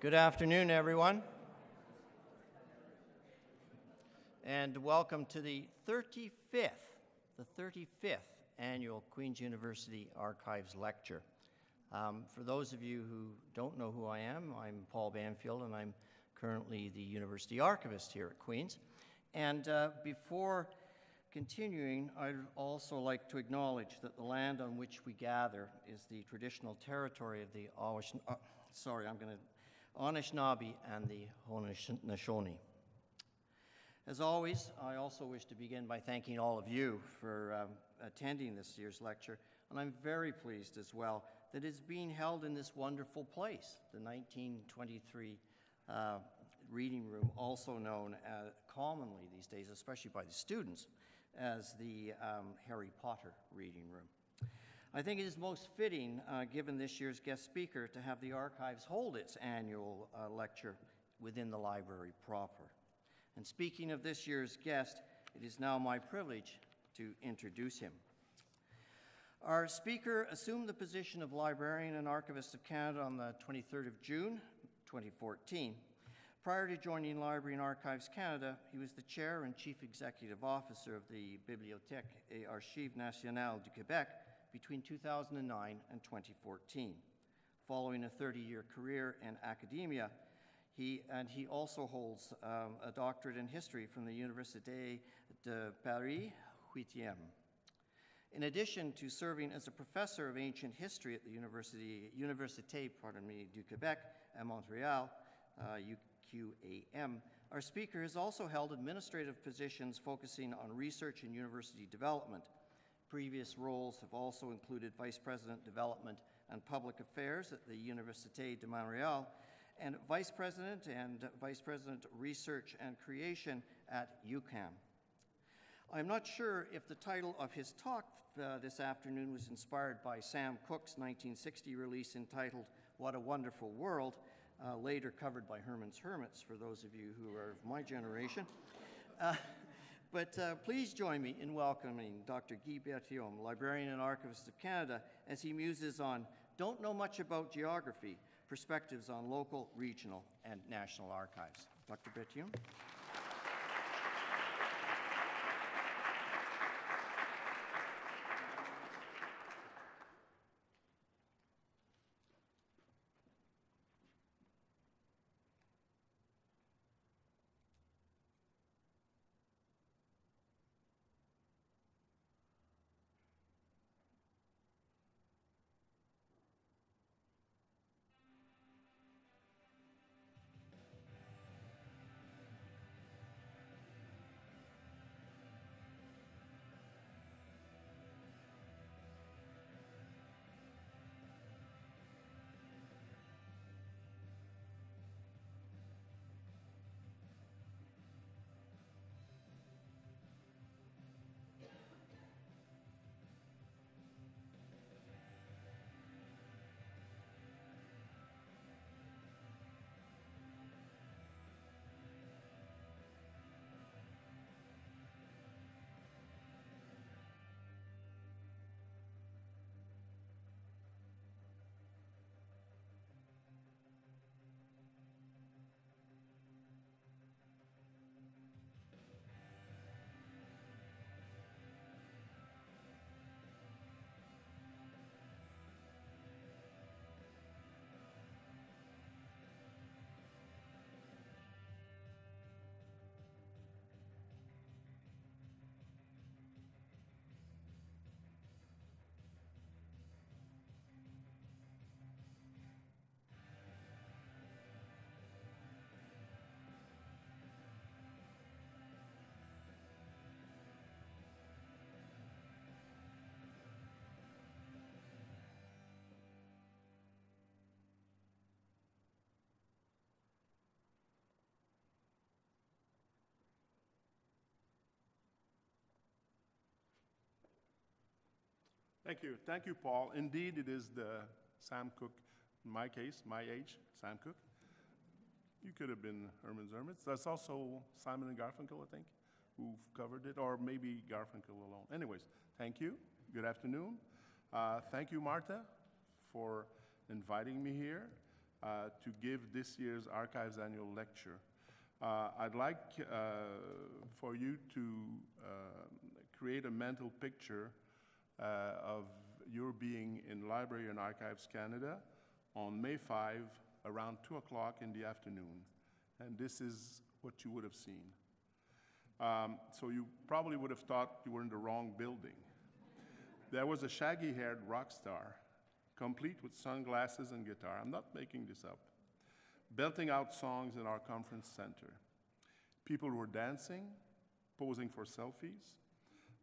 Good afternoon, everyone. And welcome to the 35th, the 35th annual Queen's University Archives Lecture. Um, for those of you who don't know who I am, I'm Paul Banfield, and I'm currently the University Archivist here at Queen's. And uh, before continuing, I'd also like to acknowledge that the land on which we gather is the traditional territory of the Awash, uh, sorry, I'm going to Anishinaabe and the Haudenosaunee. As always, I also wish to begin by thanking all of you for um, attending this year's lecture, and I'm very pleased as well that it's being held in this wonderful place, the 1923 uh, reading room, also known as, commonly these days, especially by the students, as the um, Harry Potter reading room. I think it is most fitting, uh, given this year's guest speaker, to have the Archives hold its annual uh, lecture within the library proper. And speaking of this year's guest, it is now my privilege to introduce him. Our speaker assumed the position of Librarian and Archivist of Canada on the 23rd of June, 2014. Prior to joining Library and Archives Canada, he was the Chair and Chief Executive Officer of the Bibliothèque et Archives Nationales du Québec between 2009 and 2014. Following a 30-year career in academia, he, and he also holds um, a doctorate in history from the Université de Paris, 8e. In addition to serving as a professor of ancient history at the University, Université pardon me, du Québec at Montreal, uh, UQAM, our speaker has also held administrative positions focusing on research and university development, Previous roles have also included Vice President Development and Public Affairs at the Université de Montréal and Vice President and Vice President Research and Creation at UQAM. I'm not sure if the title of his talk uh, this afternoon was inspired by Sam Cooke's 1960 release entitled What a Wonderful World, uh, later covered by Herman's Hermits, for those of you who are of my generation. Uh, but uh, please join me in welcoming Dr. Guy Berthiaume, Librarian and Archivist of Canada, as he muses on Don't Know Much About Geography, Perspectives on Local, Regional, and National Archives. Dr. Berthiaume. Thank you. Thank you, Paul. Indeed, it is the Sam Cooke, in my case, my age, Sam Cooke. You could have been Herman's Hermits. That's also Simon and Garfunkel, I think, who've covered it, or maybe Garfunkel alone. Anyways, thank you. Good afternoon. Uh, thank you, Marta, for inviting me here. uh, to give this year's Archives Annual Lecture. Uh, I'd like uh, for you to uh, create a mental picture of your being in Library and Archives Canada on May 5 around 2 o'clock in the afternoon. And this is what you would have seen. Um, so you probably would have thought you were in the wrong building. There was a shaggy haired rock star, complete with sunglasses and guitar. I'm not making this up. Belting out songs in our conference center. People were dancing, posing for selfies.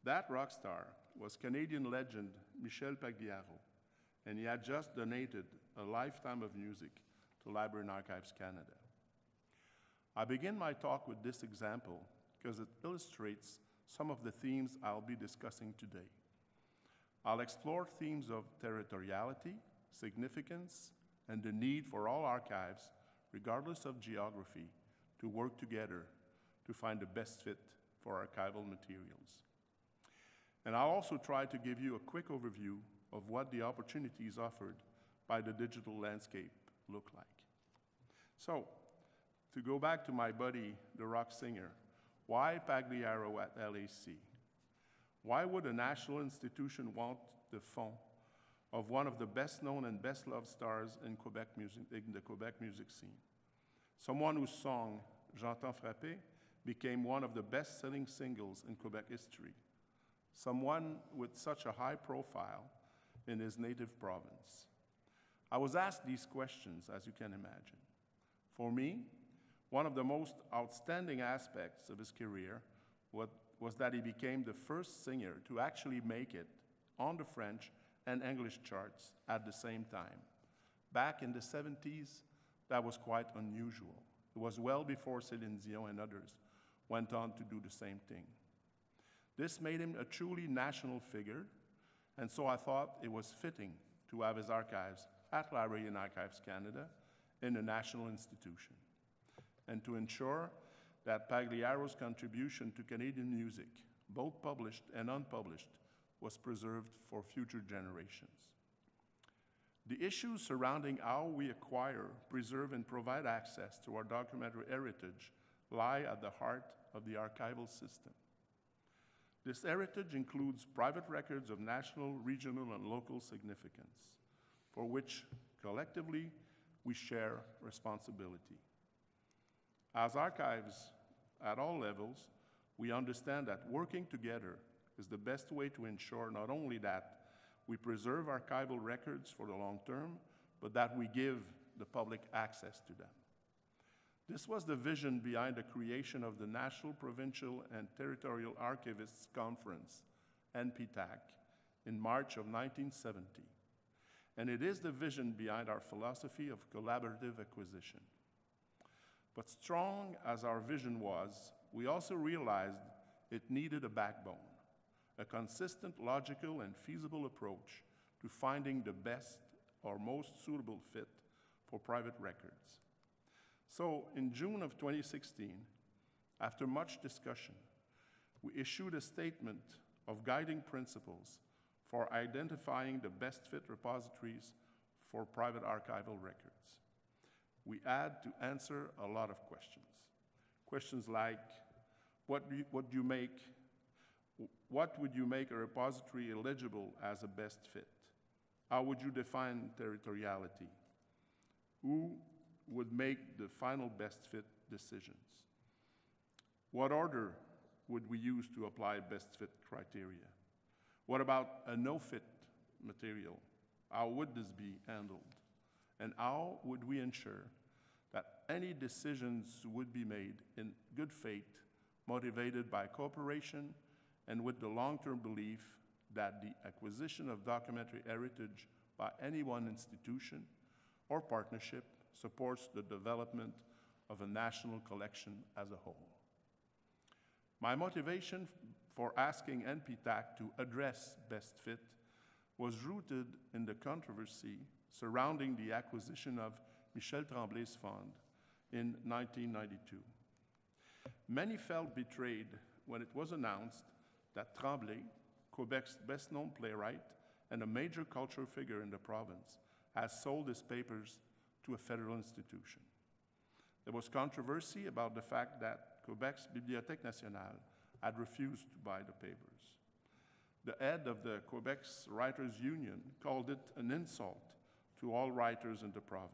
That rock star was Canadian legend Michel Pagliaro, and he had just donated a lifetime of music to Library and Archives Canada. I begin my talk with this example because it illustrates some of the themes I'll be discussing today. I'll explore themes of territoriality, significance, and the need for all archives, regardless of geography, to work together to find the best fit for archival materials. And I'll also try to give you a quick overview of what the opportunities offered by the digital landscape look like. So, to go back to my buddy, the rock singer, why Pagliaro at LAC? Why would a national institution want the fond of one of the best known and best loved stars in, Quebec music, in the Quebec music scene? Someone whose song, J'entends frapper, became one of the best selling singles in Quebec history. Someone with such a high profile in his native province. I was asked these questions, as you can imagine. For me, one of the most outstanding aspects of his career was, that he became the first singer to actually make it on the French and English charts at the same time. Back in the 70s, that was quite unusual. It was well before Céline Dion and others went on to do the same thing. This made him a truly national figure, and so I thought it was fitting to have his archives at Library and Archives Canada in a national institution, and to ensure that Pagliaro's contribution to Canadian music, both published and unpublished, was preserved for future generations. The issues surrounding how we acquire, preserve, and provide access to our documentary heritage lie at the heart of the archival system. This heritage includes private records of national, regional, and local significance, for which collectively we share responsibility. As archives at all levels, we understand that working together is the best way to ensure not only that we preserve archival records for the long term, but that we give the public access to them. This was the vision behind the creation of the National, Provincial, and Territorial Archivists Conference, NPTAC, in March of 1970. And it is the vision behind our philosophy of collaborative acquisition. But strong as our vision was, we also realized it needed a backbone, a consistent, logical, and feasible approach to finding the best or most suitable fit for private records. So, in June of 2016, after much discussion, we issued a statement of guiding principles for identifying the best fit repositories for private archival records. We had to answer a lot of questions. Questions like, what do you, what do you make, what would you make a repository eligible as a best fit? How would you define territoriality? Who would make the final best fit decisions? What order would we use to apply best fit criteria? What about a no fit material? How would this be handled? And how would we ensure that any decisions would be made in good faith, motivated by cooperation, and with the long term belief that the acquisition of documentary heritage by any one institution or partnership supports the development of a national collection as a whole. My motivation for asking NPTAC to address best fit was rooted in the controversy surrounding the acquisition of Michel Tremblay's fund in 1992. Many felt betrayed when it was announced that Tremblay, Quebec's best known playwright and a major cultural figure in the province, has sold his papers to a federal institution. There was controversy about the fact that Quebec's Bibliothèque Nationale had refused to buy the papers. The head of the Quebec's Writers Union called it an insult to all writers in the province.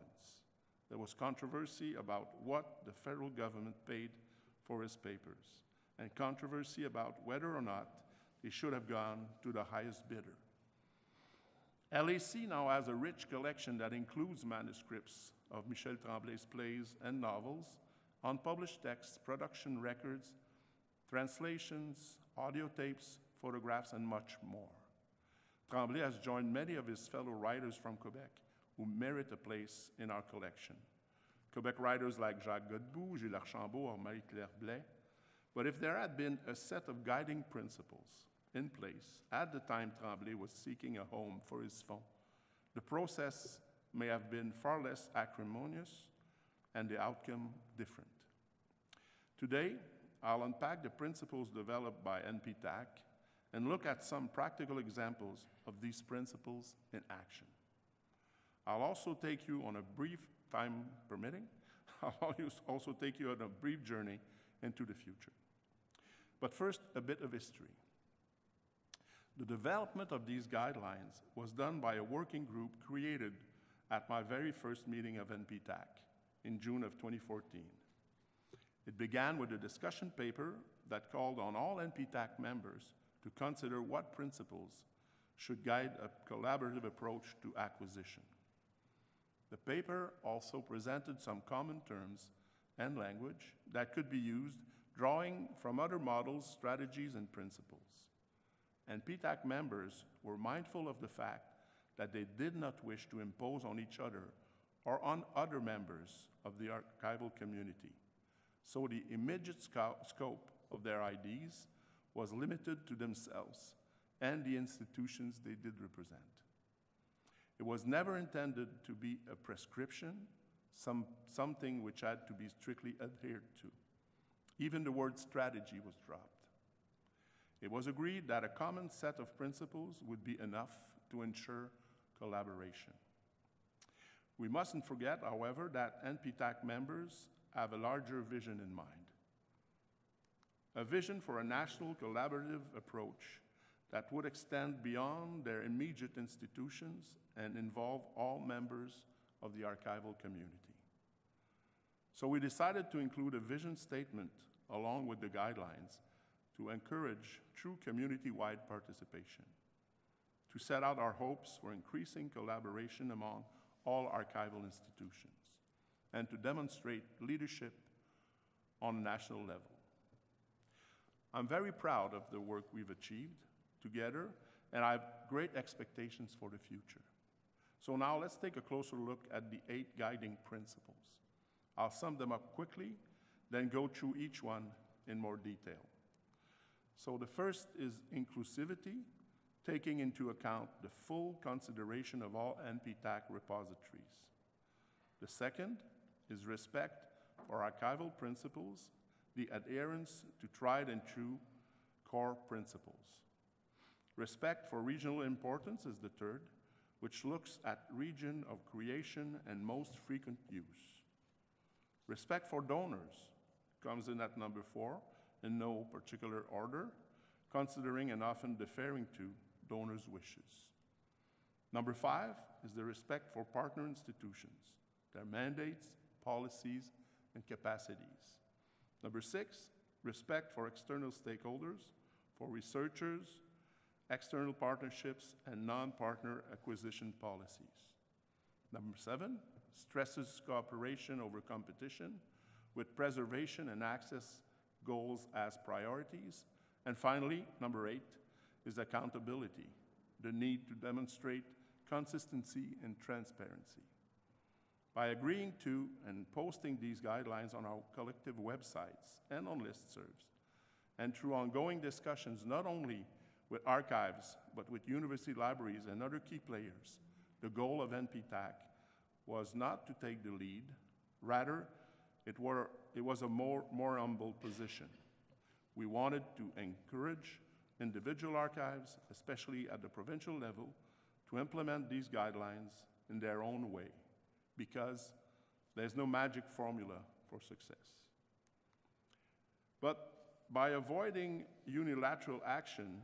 There was controversy about what the federal government paid for his papers, and controversy about whether or not they should have gone to the highest bidder. LAC now has a rich collection that includes manuscripts of Michel Tremblay's plays and novels, unpublished texts, production records, translations, audio tapes, photographs, and much more. Tremblay has joined many of his fellow writers from Quebec who merit a place in our collection. Quebec writers like Jacques Godbout, Gilles Archambault, or Marie-Claire Blais. But if there had been a set of guiding principles in place at the time Tremblay was seeking a home for his fonds, the process may have been far less acrimonious and the outcome different. Today, I'll unpack the principles developed by NPTAC and look at some practical examples of these principles in action. I'll also take you on a brief, time permitting, I'll also take you on a brief journey into the future. But first, a bit of history. The development of these guidelines was done by a working group created at my very first meeting of NPTAC in June of 2014. It began with a discussion paper that called on all NPTAC members to consider what principles should guide a collaborative approach to acquisition. The paper also presented some common terms and language that could be used, drawing from other models, strategies, and principles. NPTAC members were mindful of the fact that they did not wish to impose on each other or on other members of the archival community. So the immediate scope of their ideas was limited to themselves and the institutions they did represent. It was never intended to be a prescription, some, something which had to be strictly adhered to. Even the word strategy was dropped. It was agreed that a common set of principles would be enough to ensure collaboration. We mustn't forget, however, that NPTAC members have a larger vision in mind. A vision for a national collaborative approach that would extend beyond their immediate institutions and involve all members of the archival community. So we decided to include a vision statement along with the guidelines to encourage true community-wide participation, to set out our hopes for increasing collaboration among all archival institutions, and to demonstrate leadership on a national level. I'm very proud of the work we've achieved together, and I have great expectations for the future. So now let's take a closer look at the eight guiding principles. I'll sum them up quickly, then go through each one in more detail. So the first is inclusivity, taking into account the full consideration of all NPTAC repositories. The second is respect for archival principles, the adherence to tried and true core principles. Respect for regional importance is the third, which looks at region of creation and most frequent use. Respect for donors comes in at number four, in no particular order, considering and often deferring to donors' wishes. Number five is the respect for partner institutions, their mandates, policies, and capacities. Number six, respect for external stakeholders, for researchers, external partnerships, and non-partner acquisition policies. Number seven, stresses cooperation over competition with preservation and access goals as priorities. And finally, number eight is accountability, the need to demonstrate consistency and transparency. By agreeing to and posting these guidelines on our collective websites and on listservs, and through ongoing discussions not only with archives, but with university libraries and other key players, the goal of NPTAC was not to take the lead, rather, it, were, it was a more, more humble position. We wanted to encourage individual archives, especially at the provincial level, to implement these guidelines in their own way because There's no magic formula for success. But by avoiding unilateral action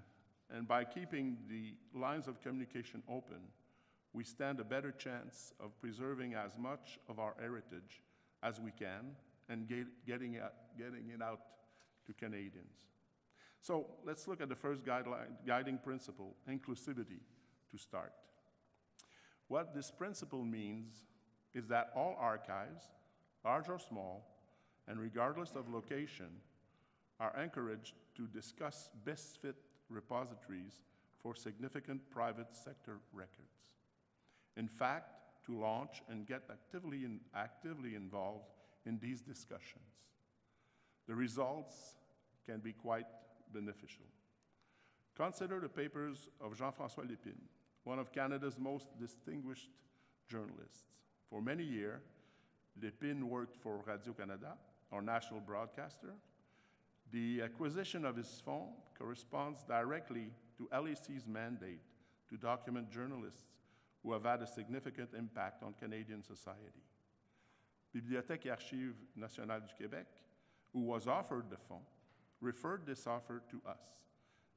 and by keeping the lines of communication open, we stand a better chance of preserving as much of our heritage as we can and get, getting, it, getting it out to Canadians. So let's look at the first guideline, guiding principle, inclusivity, to start. What this principle means is that all archives, large or small, and regardless of location, are encouraged to discuss best fit repositories for significant private sector records. In fact, to launch and get actively, in, actively involved in these discussions. The results can be quite beneficial. Consider the papers of Jean-François Lépine, one of Canada's most distinguished journalists. For many years, Lépine worked for Radio-Canada, our national broadcaster. The acquisition of his fonds corresponds directly to LAC's mandate to document journalists who have had a significant impact on Canadian society. Bibliothèque et Archives nationales du Québec, who was offered the fonds, referred this offer to us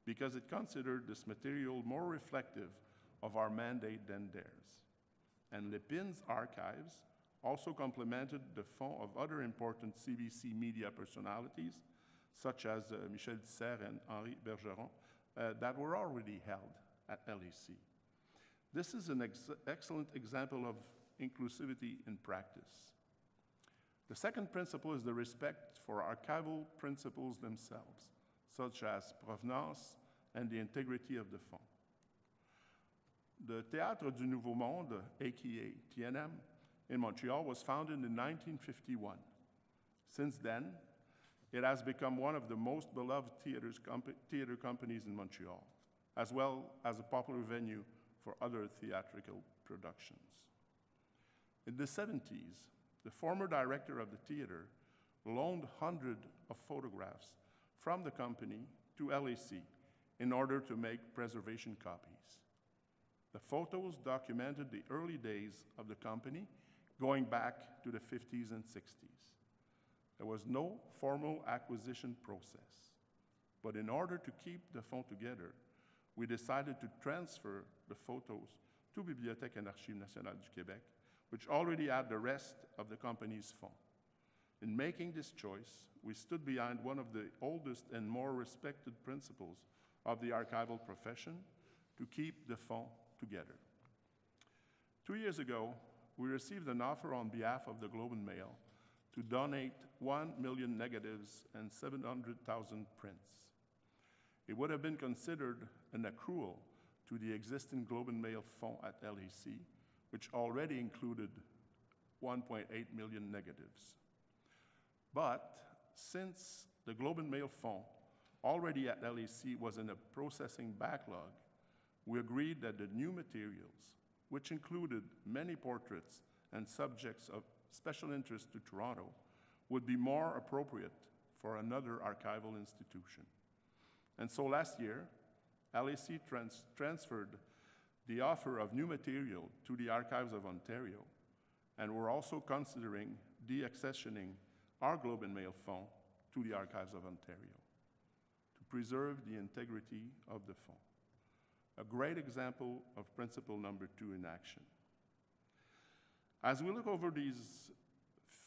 because it considered this material more reflective of our mandate than theirs. And Lépine's archives also complemented the fond of other important CBC media personalities, such as uh, Michelle Tisseyre and Henri Bergeron, uh, that were already held at LAC. This is an ex excellent example of inclusivity in practice. The second principle is the respect for archival principles themselves, such as provenance and the integrity of the fond. The Théâtre du Nouveau Monde, aka TNM, in Montreal was founded in 1951. Since then, it has become one of the most beloved comp theater companies in Montreal, as well as a popular venue for other theatrical productions. In the 70s, the former director of the theater loaned hundreds of photographs from the company to LAC in order to make preservation copies. The photos documented the early days of the company going back to the 50s and 60s. There was no formal acquisition process, but in order to keep the fond together, we decided to transfer the photos to Bibliothèque et Archives nationales du Québec, which already had the rest of the company's fond. In making this choice, we stood behind one of the oldest and more respected principles of the archival profession to keep the fond together. Two years ago, we received an offer on behalf of the Globe and Mail to donate 1 million negatives and 700,000 prints. It would have been considered an accrual to the existing Globe and Mail fund at LAC, which already included 1.8 million negatives. But since the Globe and Mail fund already at LAC was in a processing backlog, we agreed that the new materials, which included many portraits and subjects of special interest to Toronto, would be more appropriate for another archival institution. And so last year, LAC trans transferred the offer of new material to the Archives of Ontario, and we're also considering deaccessioning our Globe and Mail fund to the Archives of Ontario to preserve the integrity of the fund. A great example of principle number two in action. As we look over these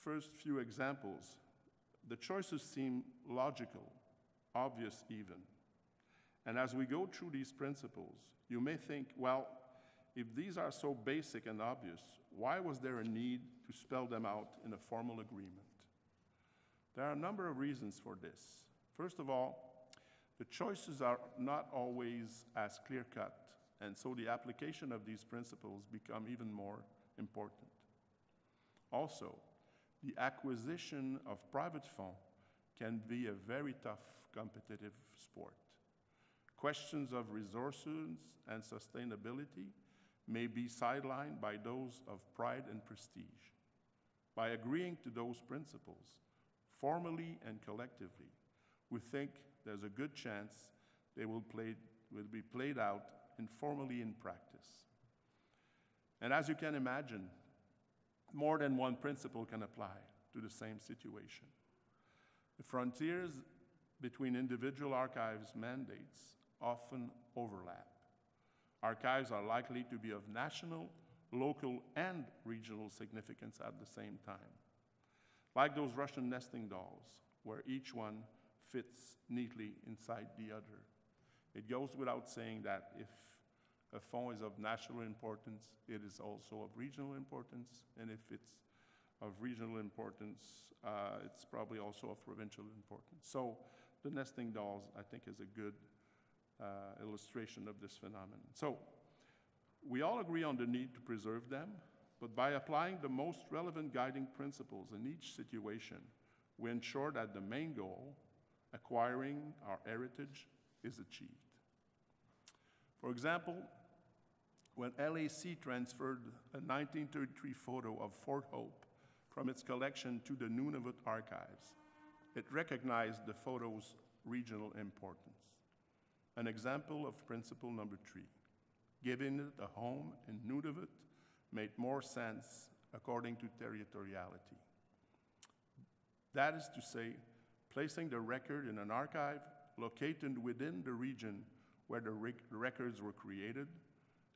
first few examples, the choices seem logical, obvious even. And as we go through these principles, you may think, well, if these are so basic and obvious, why was there a need to spell them out in a formal agreement? There are a number of reasons for this. First of all, the choices are not always as clear-cut, and so the application of these principles become even more important. Also, the acquisition of private funds can be a very tough competitive sport. Questions of resources and sustainability may be sidelined by those of pride and prestige. By agreeing to those principles, formally and collectively, we think there's a good chance they will, play, will be played out informally in practice. And as you can imagine, more than one principle can apply to the same situation. The frontiers between individual archives' mandates often overlap. Archives are likely to be of national, local, and regional significance at the same time. Like those Russian nesting dolls, where each one fits neatly inside the other. It goes without saying that if a phone is of national importance, it is also of regional importance, and if it's of regional importance, uh, it's probably also of provincial importance. So the nesting dolls, I think, is a good uh, illustration of this phenomenon. So we all agree on the need to preserve them, but by applying the most relevant guiding principles in each situation, we ensure that the main goal, acquiring our heritage, is achieved. For example, when LAC transferred a 1933 photo of Fort Hope from its collection to the Nunavut archives, it recognized the photo's regional importance. An example of principle number three, giving it a home in Nunavut made more sense according to territoriality. That is to say, placing the record in an archive located within the region where the rec records were created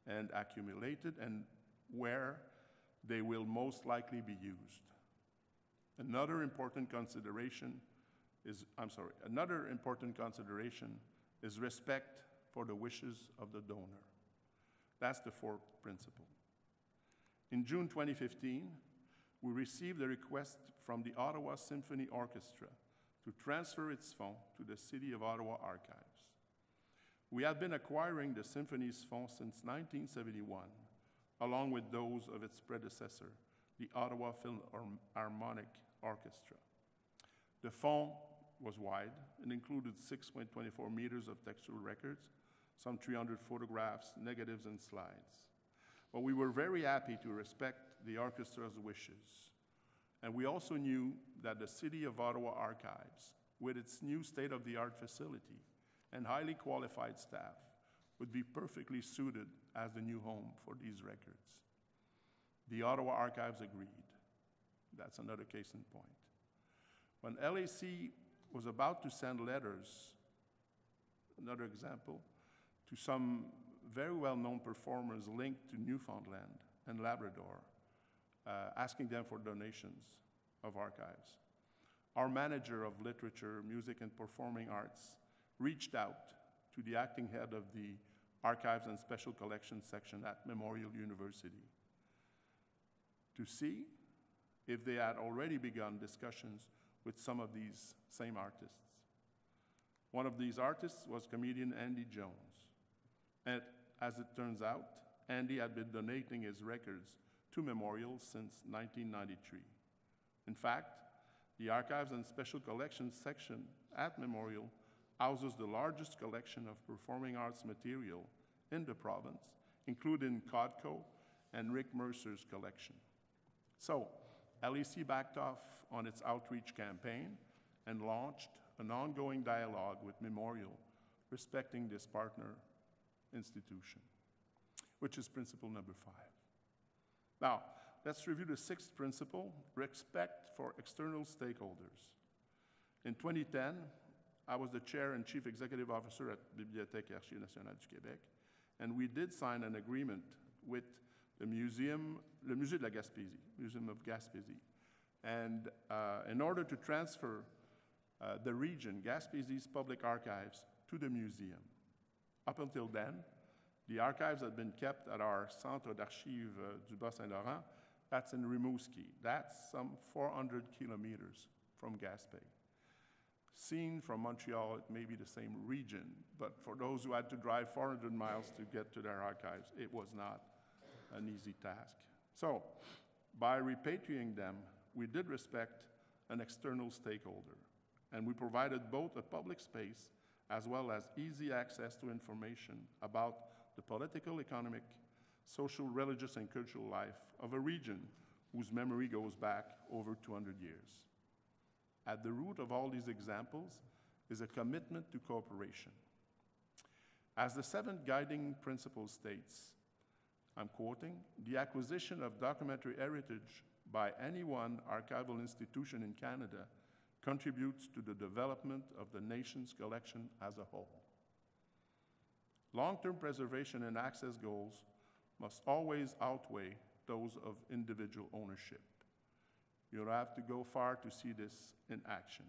and accumulated and where they will most likely be used. Another important consideration is, I'm sorry, another important consideration is respect for the wishes of the donor. That's the fourth principle. In June 2015, we received a request from the Ottawa Symphony Orchestra to transfer its fonds to the City of Ottawa Archives. We had been acquiring the symphony's fonds since 1971, along with those of its predecessor, the Ottawa Philharmonic Orchestra. The fond was wide and included 6.24 meters of textual records, some 300 photographs, negatives, and slides. But we were very happy to respect the orchestra's wishes. And we also knew that the City of Ottawa Archives, with its new state-of-the-art facility and highly qualified staff, would be perfectly suited as the new home for these records. The Ottawa Archives agreed. That's another case in point. When LAC was about to send letters, another example, to some very well-known performers linked to Newfoundland and Labrador, uh, asking them for donations of archives. Our manager of literature, music, and performing arts reached out to the acting head of the Archives and Special Collections section at Memorial University to see if they had already begun discussions with some of these same artists. One of these artists was comedian Andy Jones. And as it turns out, Andy had been donating his records to Memorial since 1993. In fact, the Archives and Special Collections section at Memorial houses the largest collection of performing arts material in the province, including Codco and Rick Mercer's collection. So, LAC backed off on its outreach campaign and launched an ongoing dialogue with Memorial respecting this partner institution, which is principle number five. Now, let's review the sixth principle, respect for external stakeholders. In 2010, I was the chair and chief executive officer at Bibliothèque et Archives nationales du Québec, and we did sign an agreement with the museum, le Musée de la Gaspésie, Museum of Gaspésie. And uh, in order to transfer uh, the region, Gaspésie's public archives, to the museum. Up until then, the archives had been kept at our Centre d'Archives uh, du Bas-Saint-Laurent. That's in Rimouski. That's some 400 kilometers from Gaspé. Seen from Montreal, it may be the same region, but for those who had to drive 400 miles to get to their archives, it was not an easy task. So, by repatriating them, we did respect an external stakeholder, and we provided both a public space as well as easy access to information about the political, economic, social, religious, and cultural life of a region whose memory goes back over 200 years. At the root of all these examples is a commitment to cooperation. As the seventh guiding principle states, I'm quoting, the acquisition of documentary heritage by any one archival institution in Canada contributes to the development of the nation's collection as a whole. Long-term preservation and access goals must always outweigh those of individual ownership. You don't have to go far to see this in action.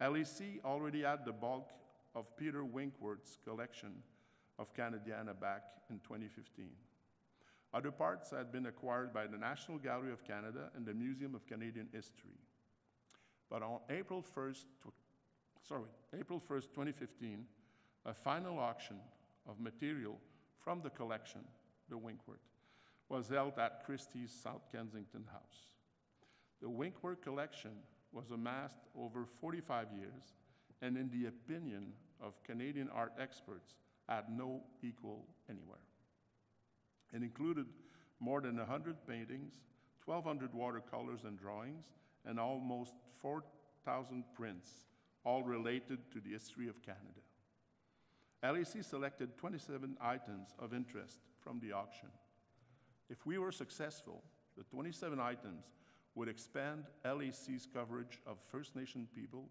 LAC already had the bulk of Peter Winkworth's collection of Canadiana back in 2015. Other parts had been acquired by the National Gallery of Canada and the Museum of Canadian History. But on April 1st, sorry, April 1st, 2015, a final auction of material from the collection, the Winkworth, was held at Christie's South Kensington House. The Winkworth collection was amassed over 45 years and, in the opinion of Canadian art experts, had no equal anywhere. It included more than 100 paintings, 1,200 watercolors and drawings, and almost 4,000 prints, all related to the history of Canada. LAC selected 27 items of interest from the auction. If we were successful, the 27 items would expand LAC's coverage of First Nation peoples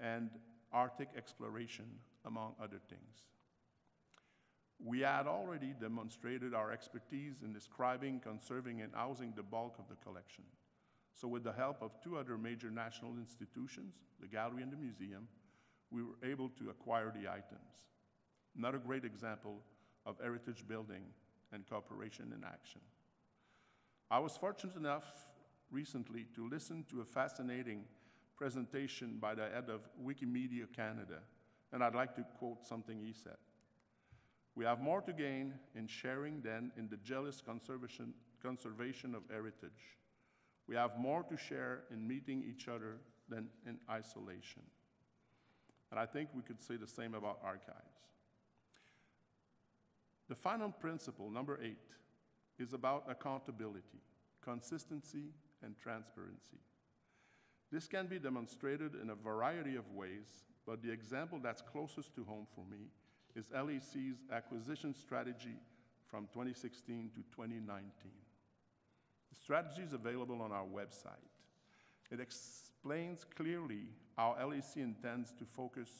and Arctic exploration, among other things. We had already demonstrated our expertise in describing, conserving, and housing the bulk of the collection. So with the help of two other major national institutions, the gallery and the museum, we were able to acquire the items. Another great example of heritage building and cooperation in action. I was fortunate enough recently to listen to a fascinating presentation by the head of Wikimedia Canada, and I'd like to quote something he said. We have more to gain in sharing than in the jealous conservation, conservation of heritage. We have more to share in meeting each other than in isolation. And I think we could say the same about archives. The final principle, number eight, is about accountability, consistency, and transparency. This can be demonstrated in a variety of ways, but the example that's closest to home for me is LAC's acquisition strategy from 2016 to 2019. The strategy is available on our website. It explains clearly how LAC intends to focus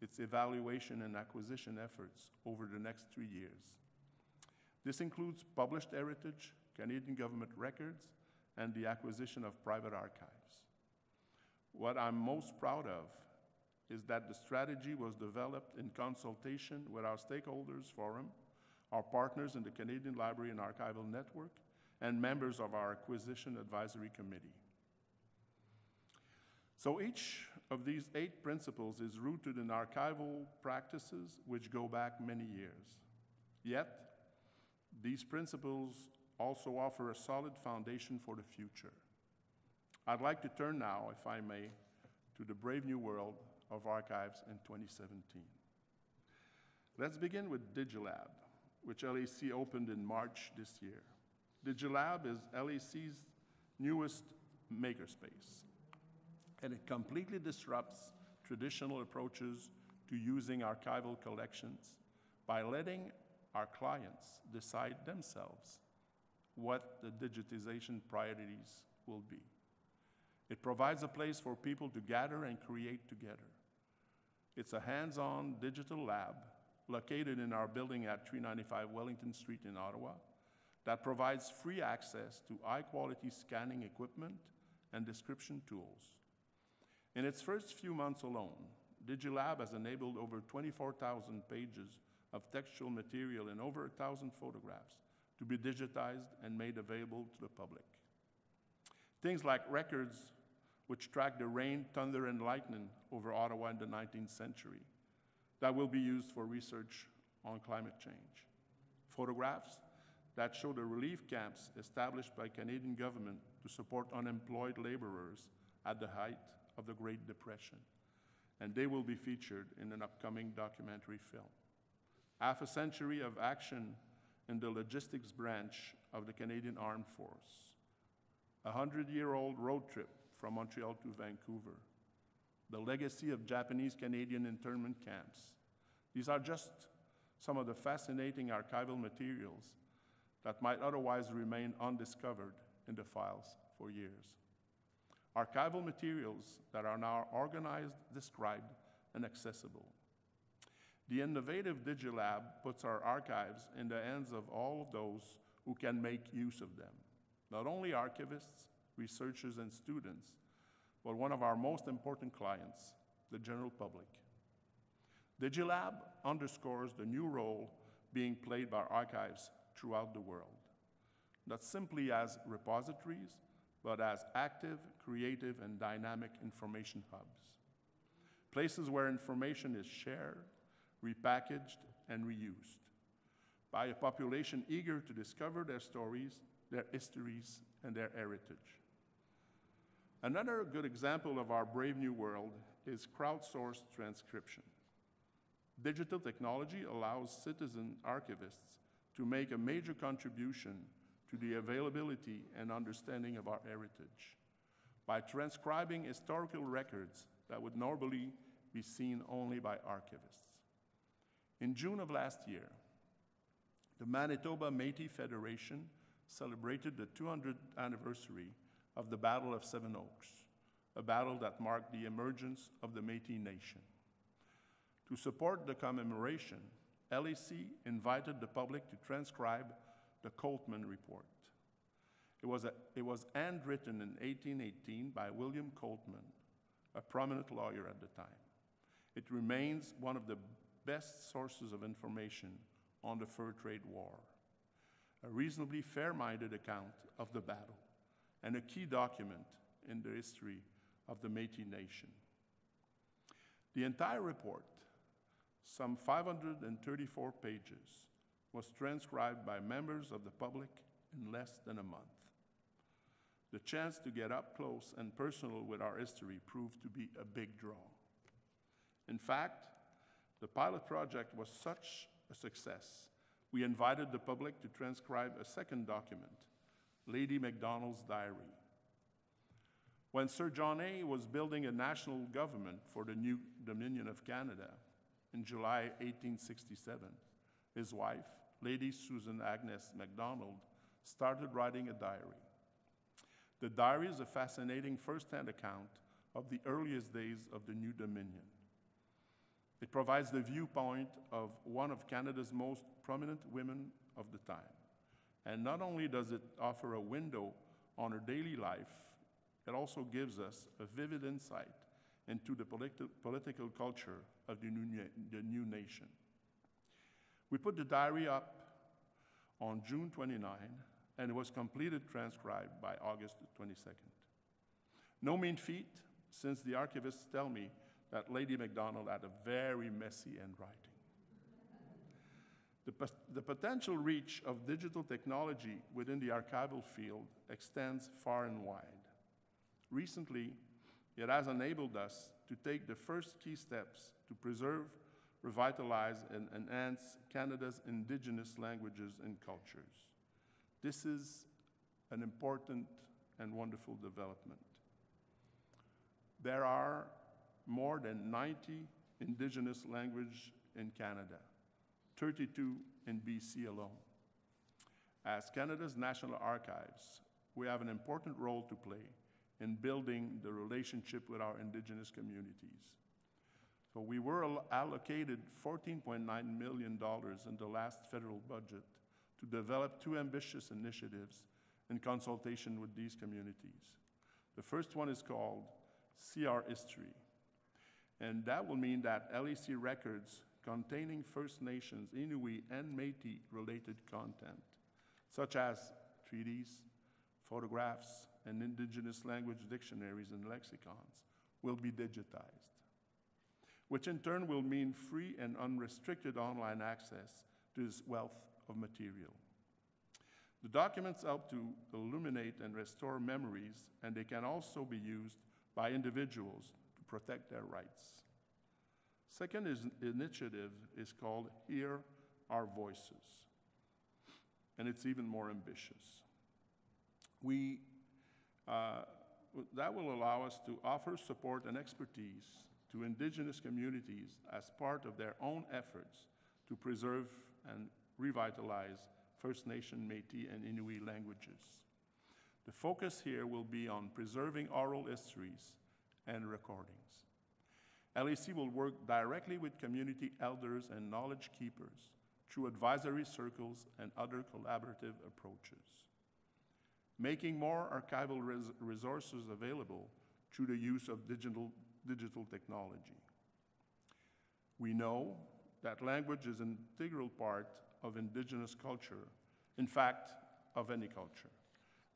its evaluation and acquisition efforts over the next three years. This includes published heritage, Canadian government records, and the acquisition of private archives. What I'm most proud of is that the strategy was developed in consultation with our stakeholders forum, our partners in the Canadian Library and Archival Network, and members of our Acquisition Advisory Committee. So each of these eight principles is rooted in archival practices which go back many years. Yet, these principles also offer a solid foundation for the future. I'd like to turn now, if I may, to the brave new world of archives in 2017. Let's begin with Digilab, which LAC opened in March this year. Digilab is LAC's newest makerspace, and it completely disrupts traditional approaches to using archival collections by letting our clients decide themselves what the digitization priorities will be. It provides a place for people to gather and create together. It's a hands-on digital lab located in our building at 395 Wellington Street in Ottawa that provides free access to high-quality scanning equipment and description tools. In its first few months alone, Digilab has enabled over 24,000 pages of textual material and over 1,000 photographs to be digitized and made available to the public. Things like records which track the rain, thunder, and lightning over Ottawa in the 19th century that will be used for research on climate change. Photographs that show the relief camps established by Canadian government to support unemployed laborers at the height of the Great Depression. And they will be featured in an upcoming documentary film. Half a century of action in the logistics branch of the Canadian Armed Force. A hundred-year-old road trip from Montreal to Vancouver. The legacy of Japanese Canadian internment camps. These are just some of the fascinating archival materials that might otherwise remain undiscovered in the files for years. Archival materials that are now organized, described, and accessible. The innovative DigiLab puts our archives in the hands of all of those who can make use of them. Not only archivists, researchers, and students, but one of our most important clients, the general public. DigiLab underscores the new role being played by archives throughout the world, not simply as repositories, but as active, creative, and dynamic information hubs. Places where information is shared, repackaged, and reused by a population eager to discover their stories, their histories, and their heritage. Another good example of our brave new world is crowdsourced transcription. Digital technology allows citizen archivists to make a major contribution to the availability and understanding of our heritage by transcribing historical records that would normally be seen only by archivists. In June of last year, the Manitoba Métis Federation celebrated the 200th anniversary of the Battle of Seven Oaks, a battle that marked the emergence of the Métis Nation. To support the commemoration, LAC invited the public to transcribe the Coltman Report. It was, a, it was handwritten in 1818 by William Coltman, a prominent lawyer at the time. It remains one of the best sources of information on the fur trade war, a reasonably fair minded account of the battle, and a key document in the history of the Métis Nation. The entire report, some 534 pages, was transcribed by members of the public in less than a month. The chance to get up close and personal with our history proved to be a big draw. In fact, the pilot project was such a success, we invited the public to transcribe a second document, Lady Macdonald's Diary. When Sir John A. was building a national government for the new Dominion of Canada in July 1867, his wife, Lady Susan Agnes Macdonald, started writing a diary. The diary is a fascinating first-hand account of the earliest days of the new Dominion. It provides the viewpoint of one of Canada's most prominent women of the time. And not only does it offer a window on her daily life, it also gives us a vivid insight into the politi political culture of the new, the new nation. We put the diary up on June 29, and it was completed transcribed by August 22nd. No mean feat, since the archivists tell me that Lady Macdonald had a very messy handwriting. The, the, potential reach of digital technology within the archival field extends far and wide. Recently, it has enabled us to take the first key steps to preserve, revitalize, and enhance Canada's Indigenous languages and cultures. This is an important and wonderful development. There are more than 90 Indigenous languages in Canada, 32 in BC alone. As Canada's National Archives, we have an important role to play in building the relationship with our Indigenous communities. So we were allocated $14.9 million in the last federal budget to develop two ambitious initiatives in consultation with these communities. The first one is called CR History, and that will mean that LAC records containing First Nations, Inuit, and Métis related content, such as treaties, photographs, and Indigenous language dictionaries and lexicons, will be digitized, which in turn will mean free and unrestricted online access to this wealth of material. The documents help to illuminate and restore memories, and they can also be used by individuals to protect their rights. Second is, initiative is called Hear Our Voices, and it's even more ambitious. We, uh, that will allow us to offer support and expertise to Indigenous communities as part of their own efforts to preserve and revitalize First Nation, Métis, and Inuit languages. The focus here will be on preserving oral histories and recordings. LAC will work directly with community elders and knowledge keepers through advisory circles and other collaborative approaches. Making more archival res- resources available through the use of digital, digital technology. We know that language is an integral part of indigenous culture, in fact, of any culture.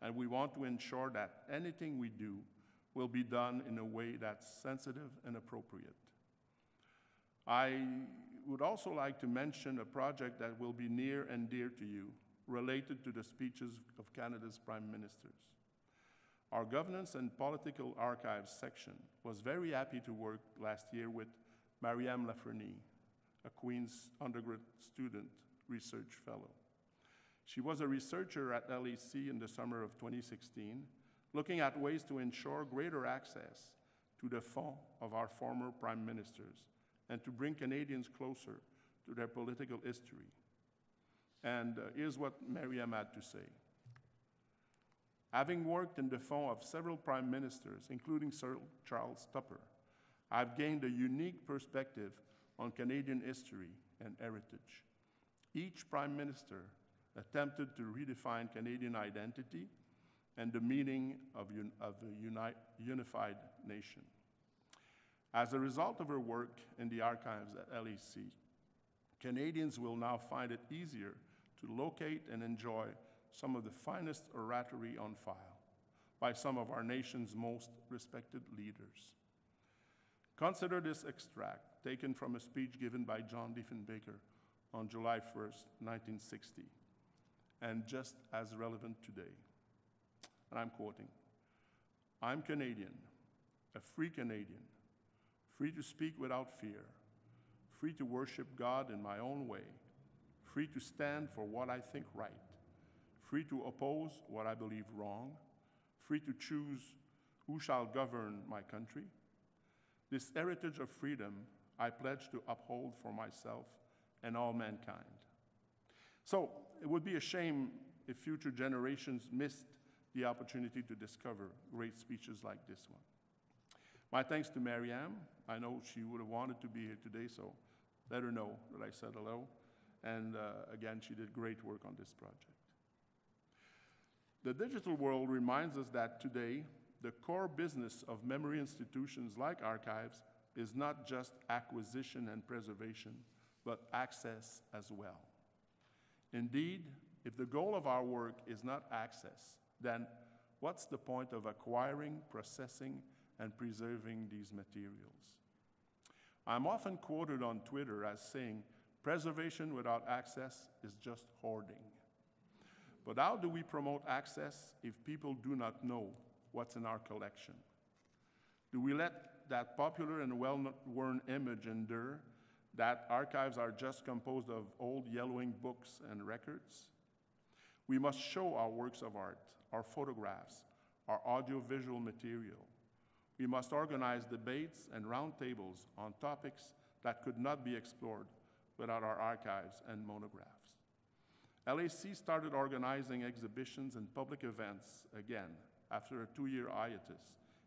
And we want to ensure that anything we do will be done in a way that's sensitive and appropriate. I would also like to mention a project that will be near and dear to you, related to the speeches of Canada's prime ministers. Our Governance and Political Archives section was very happy to work last year with Mariam Lafreniere, a Queen's undergrad student research fellow. She was a researcher at LAC in the summer of 2016, looking at ways to ensure greater access to the fonds of our former prime ministers and to bring Canadians closer to their political history. And uh, here's what Mariam had to say. Having worked in the fonds of several prime ministers, including Sir Charles Tupper, I've gained a unique perspective on Canadian history and heritage. Each prime minister attempted to redefine Canadian identity and the meaning of, un- of a uni- unified nation. As a result of her work in the archives at LAC, Canadians will now find it easier to locate and enjoy some of the finest oratory on file by some of our nation's most respected leaders. Consider this extract taken from a speech given by John Diefenbaker on July 1st, 1960, and just as relevant today. And I'm quoting I'm Canadian, a free Canadian, free to speak without fear, free to worship God in my own way, free to stand for what I think right, free to oppose what I believe wrong, free to choose who shall govern my country. This heritage of freedom I pledge to uphold for myself and all mankind. So it would be a shame if future generations missed the opportunity to discover great speeches like this one. My thanks to Mariam. I know she would have wanted to be here today, so let her know that I said hello. And uh, again, she did great work on this project. The digital world reminds us that today, the core business of memory institutions like archives is not just acquisition and preservation, but access as well. Indeed, if the goal of our work is not access, then what's the point of acquiring, processing, and preserving these materials? I'm often quoted on Twitter as saying, preservation without access is just hoarding. But how do we promote access if people do not know what's in our collection? Do we let that popular and well worn image endure that archives are just composed of old yellowing books and records? We must show our works of art, our photographs, our audiovisual material. We must organize debates and roundtables on topics that could not be explored without our archives and monographs. LAC started organizing exhibitions and public events again after a two year hiatus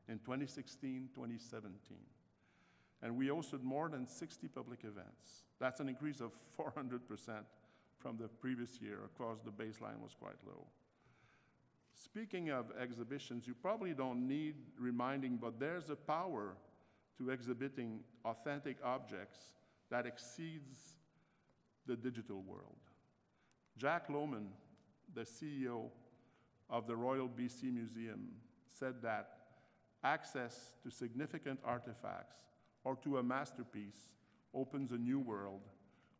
in 2016 2017. And we hosted more than 60 public events. That's an increase of 400% from the previous year. Of course, the baseline was quite low. Speaking of exhibitions, you probably don't need reminding, but there's a power to exhibiting authentic objects that exceeds the digital world. Jack Lohman, the CEO of the Royal BC Museum, said that access to significant artifacts or to a masterpiece opens a new world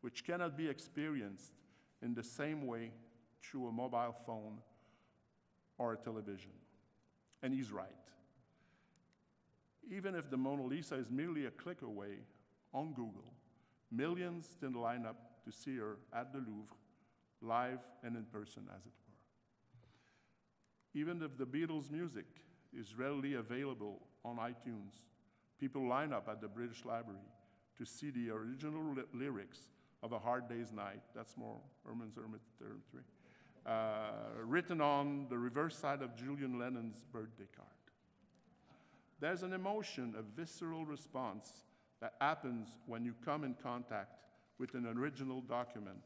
which cannot be experienced in the same way through a mobile phone or a television. And he's right. Even if the Mona Lisa is merely a click away on Google, millions still line up to see her at the Louvre live and in person, as it were. Even if the Beatles' music is readily available on iTunes, people line up at the British Library to see the original lyrics of A Hard Day's Night. That's more Herman's Hermit territory. Uh, written on the reverse side of Julian Lennon's birthday card. There's an emotion, a visceral response that happens when you come in contact with an original document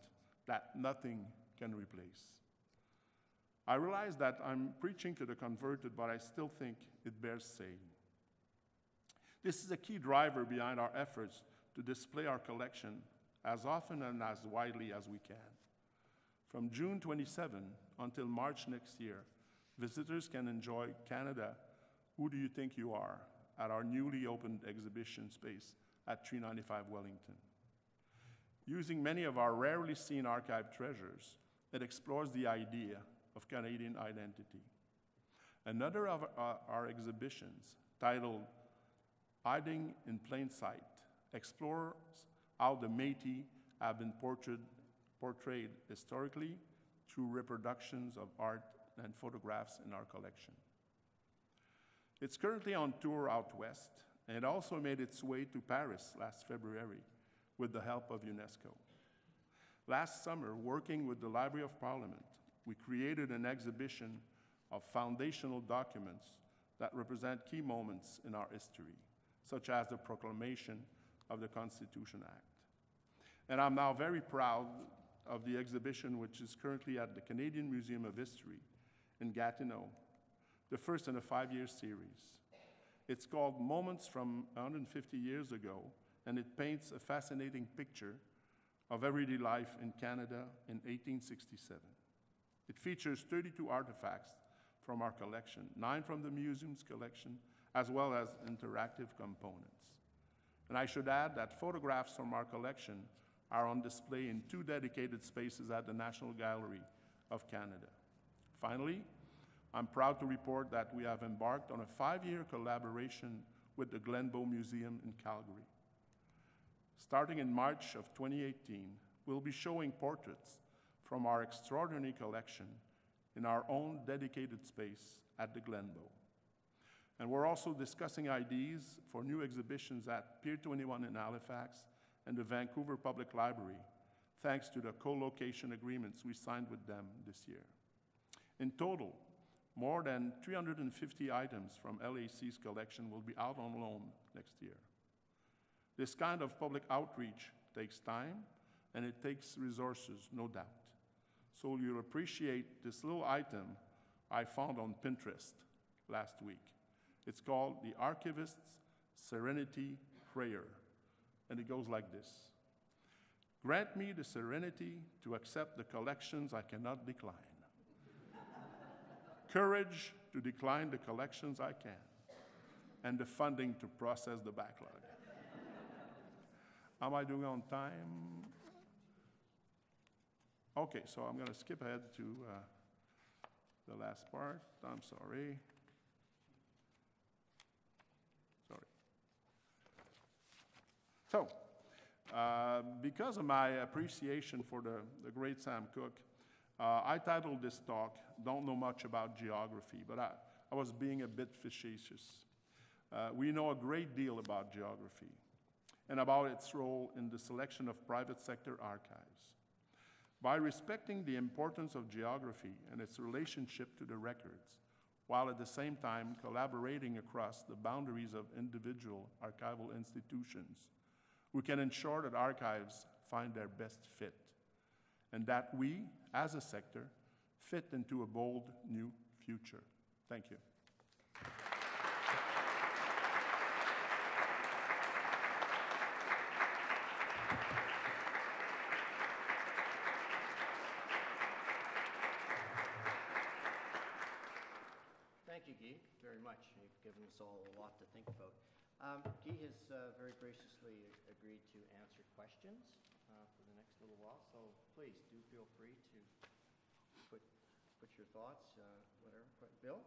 that nothing can replace. I realize that I'm preaching to the converted, but I still think it bears saying. This is a key driver behind our efforts to display our collection as often and as widely as we can. From June 27 until March next year, visitors can enjoy Canada Who Do You Think You Are at our newly opened exhibition space at 395 Wellington. Using many of our rarely seen archive treasures, it explores the idea of Canadian identity. Another of our, exhibitions, titled Hiding in Plain Sight, explores how the Métis have been portrayed, portrayed historically through reproductions of art and photographs in our collection. It's currently on tour out west, and it also made its way to Paris last February with the help of UNESCO. Last summer, working with the Library of Parliament, we created an exhibition of foundational documents that represent key moments in our history, such as the proclamation of the Constitution Act. And I'm now very proud of the exhibition, which is currently at the Canadian Museum of History in Gatineau, the first in a five-year series. It's called Moments from 150 Years Ago, and it paints a fascinating picture of everyday life in Canada in 1867. It features 32 artifacts from our collection, nine from the museum's collection, as well as interactive components. And I should add that photographs from our collection are on display in two dedicated spaces at the National Gallery of Canada. Finally, I'm proud to report that we have embarked on a five-year collaboration with the Glenbow Museum in Calgary. Starting in March of 2018, we'll be showing portraits from our extraordinary collection in our own dedicated space at the Glenbow. And we're also discussing ideas for new exhibitions at Pier 21 in Halifax and the Vancouver Public Library, thanks to the co-location agreements we signed with them this year. In total, more than 350 items from LAC's collection will be out on loan next year. This kind of public outreach takes time and it takes resources, no doubt. So you'll appreciate this little item I found on Pinterest last week. It's called the Archivist's Serenity Prayer, and it goes like this Grant me the serenity to accept the collections I cannot decline, courage to decline the collections I can, and the funding to process the backlog. Am I doing on time? Okay, so I'm going to skip ahead to uh, the last part. I'm sorry. Sorry. So, uh, because of my appreciation for the, the great Sam Cooke, uh, I titled this talk, Don't Know Much About Geography, but I, I was being a bit facetious. Uh, we know a great deal about geography and about its role in the selection of private sector archives. By respecting the importance of geography and its relationship to the records, while at the same time collaborating across the boundaries of individual archival institutions, we can ensure that archives find their best fit and that we, as a sector, fit into a bold new future. Thank you. Thank you, Guy, very much. You've given us all a lot to think about. Um, Guy has uh, very graciously agreed to answer questions uh, for the next little while, so please do feel free to put, put your thoughts, uh, whatever. Que- Bill?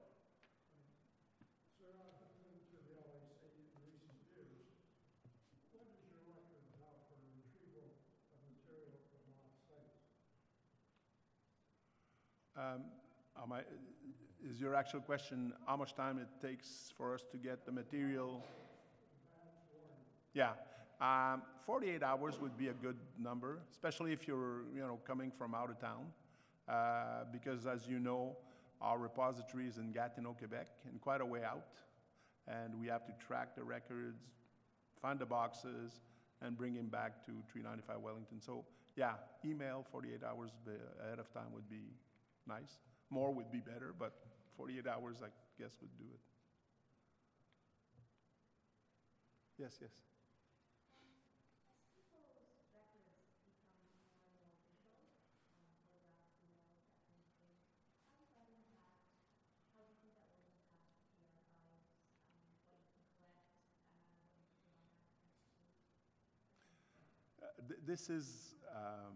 Sir, I've been to the LAC in recent years. What is your record now for retrieval of material from lost sites? Um, am I- Is your actual question how much time it takes for us to get the material? Yeah, um, 48 hours would be a good number, especially if you're, you know, coming from out of town. uh, because as you know, our repository is in Gatineau, Quebec, and quite a way out. And we have to track the records, find the boxes, and bring him back to 395 Wellington. So, yeah, email 48 hours ahead of time would be nice. More would be better, but 48 hours, I guess, would do it. Yes, yes. Uh, th- This is, um,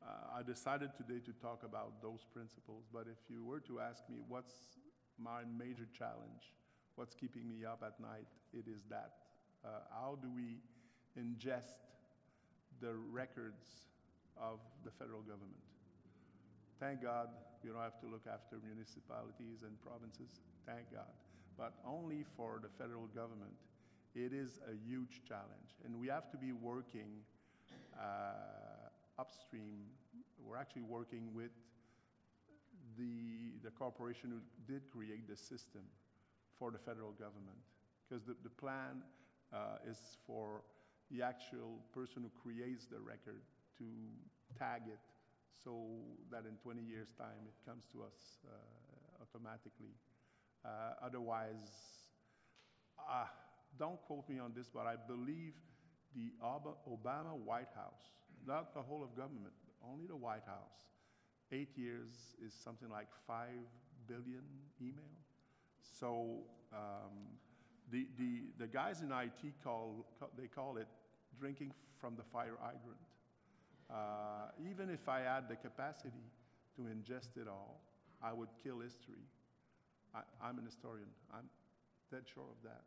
uh, I decided today to talk about those principles, but if you were to ask me what's my major challenge, what's keeping me up at night, it is that. Uh, How do we ingest the records of the federal government? Thank God we don't have to look after municipalities and provinces, thank God. But only for the federal government, it is a huge challenge. And we have to be working uh, upstream. We're actually working with the, the corporation who did create the system for the federal government. Because the, the plan uh, is for the actual person who creates the record to tag it so that in 20 years' time it comes to us uh, automatically. Uh, otherwise, uh, don't quote me on this, but I believe the Obama White House, not the whole of government, only the White House, eight years is something like five billion email. So um, the, the, the guys in IT call, they call it drinking from the fire hydrant. Uh, even if I had the capacity to ingest it all, I would kill history. I, I'm an historian. I'm dead sure of that.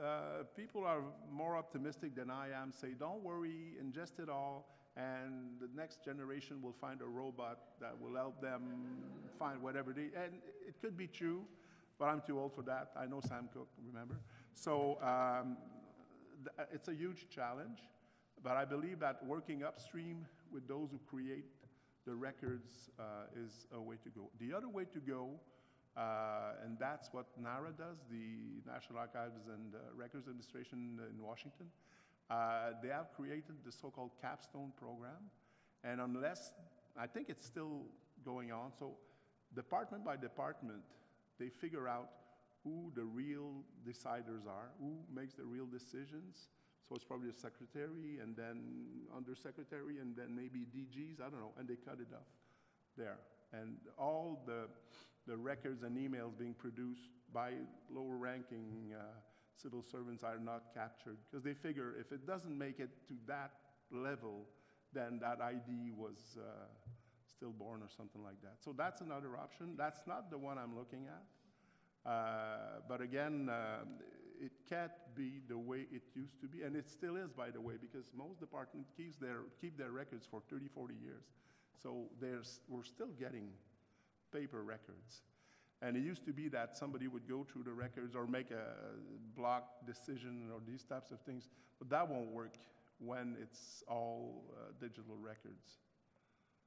Uh, people are more optimistic than I am. Say, don't worry, ingest it all, and the next generation will find a robot that will help them find whatever they. And it could be true, but I'm too old for that. I know Sam Cooke, remember? So um, th- it's a huge challenge, but I believe that working upstream with those who create the records uh, is a way to go. The other way to go, uh, and that's what NARA does, the National Archives and uh, Records Administration in Washington. Uh, they have created the so-called capstone program, and unless I think it's still going on, so department by department, they figure out who the real deciders are, who makes the real decisions. So it's probably a secretary, and then undersecretary, and then maybe DGs, I don't know, and they cut it off there. And all the, the records and emails being produced by lower ranking uh, civil servants are not captured, because they figure if it doesn't make it to that level, then that ID was uh, stillborn or something like that. So that's another option. That's not the one I'm looking at. Uh, But again, um, it can't be the way it used to be, and it still is, by the way, because most departments keeps their, keep their records for 30, 40 years. So there's, we're still getting paper records. And it used to be that somebody would go through the records or make a block decision or these types of things, but that won't work when it's all uh, digital records.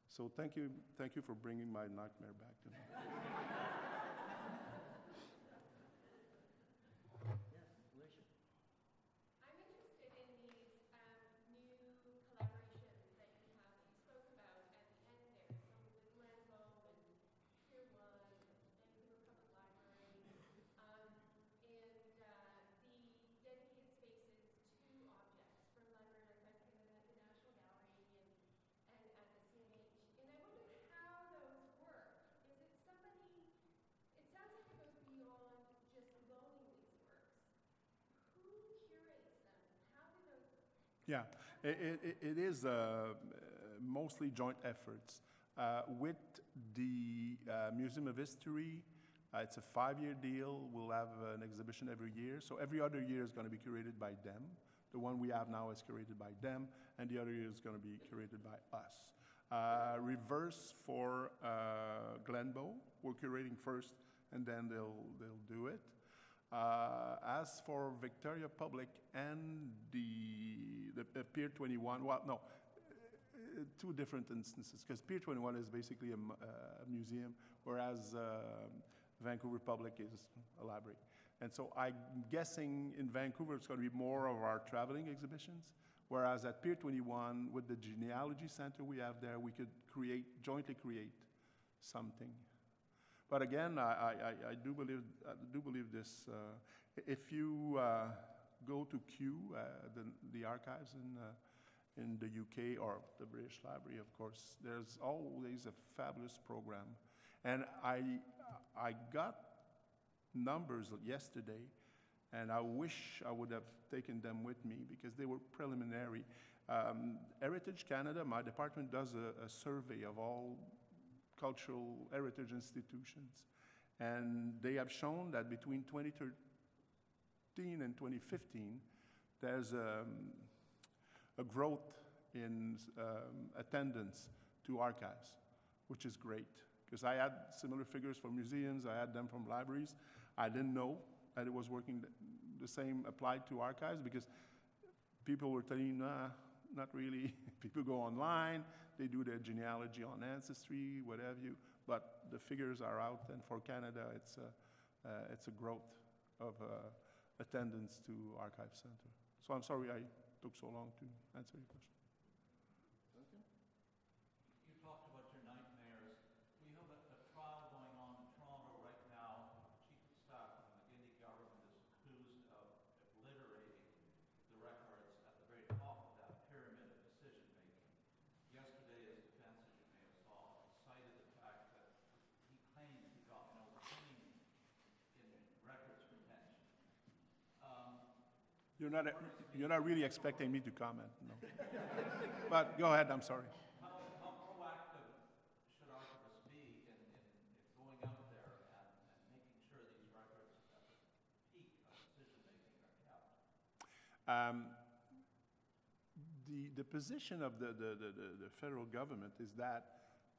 So thank you, thank you for bringing my nightmare back to me. I'm interested in these um, new collaborations that you have, that you spoke about at the end there, some with Glenbow and Pier One, Vancouver Public Library, um, and uh, the dedicated spaces to objects from Library and Archives Canada, the National Gallery, and, and at the CMH. And I wondered how those work. Is it somebody, it sounds like it goes beyond just loaning these works. Who curates them? How do those Yeah, it, it, it is uh, mostly joint efforts. Uh, with the uh, Museum of History, uh, it's a five-year deal. We'll have an exhibition every year. So every other year is going to be curated by them. The one we have now is curated by them, and the other year is going to be curated by us. Uh, reverse for uh, Glenbow, we're curating first, and then they'll, they'll do it. Uh, As for Victoria Public and the, the uh, Pier 21, well, no, uh, two different instances, because Pier 21 is basically a, uh, museum, whereas um, Vancouver Public is a library. And so I'm guessing in Vancouver, it's going to be more of our traveling exhibitions, whereas at Pier 21, with the genealogy center we have there, we could create, jointly create something. But again, I, I, I- do believe, I do believe this. uh, If you uh, go to Kew, uh, the, the archives in, uh, in the UK, or the British Library, of course, there's always a fabulous program. And I, I got numbers yesterday, and I wish I would have taken them with me because they were preliminary. Um, Heritage Canada, my department does a, a survey of all cultural heritage institutions. And they have shown that between 2013 and 2015, there's um, a growth in um, attendance to archives, which is great. Because I had similar figures for museums, I had them from libraries. I didn't know that it was working, the same applied to archives because people were telling, nah, not really. People go online, they do their genealogy on Ancestry, what have you, but the figures are out, and for Canada, it's a, uh, it's a growth of uh, attendance to Archive Center. So I'm sorry I took so long to answer your question. You talked about your nightmares. We have a, a trial going on in Toronto right now. Chief of Staff of the McGuinty government is accused of obliterating the records at the very top of that pyramid of decision-making. Yesterday, his defense, as you may have saw, cited the fact that he claims he got no training in records retention. Um, You're not, you're not really expecting me to comment, no. But go ahead, I'm sorry. Um, The, the position of the, the, the, the- the federal government is that